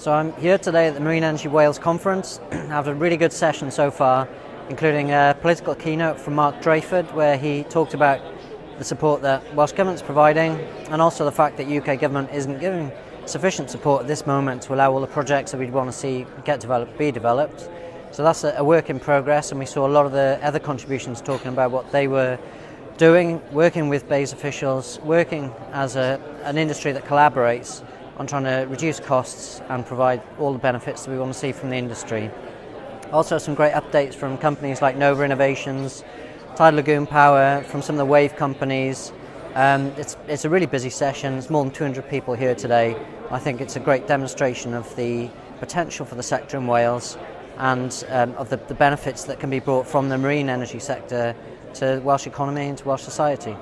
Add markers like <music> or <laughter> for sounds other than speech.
So I'm here today at the Marine Energy Wales conference. <clears throat> I've had a really good session so far, including a political keynote from Mark Drakeford, where he talked about the support that Welsh Government's providing, and also the fact that UK Government isn't giving sufficient support at this moment to allow all the projects that we'd want to see get developed be developed. So that's a work in progress, and we saw a lot of the other contributions talking about what they were doing, working with BEIS officials, working as a, an industry that collaborates on trying to reduce costs and provide all the benefits that we want to see from the industry. Also some great updates from companies like Nova Innovations, Tidal Lagoon Power, from some of the wave companies. Um, it's, it's a really busy session, there's more than 200 people here today. I think it's a great demonstration of the potential for the sector in Wales and um, of the, the benefits that can be brought from the marine energy sector to the Welsh economy and to Welsh society.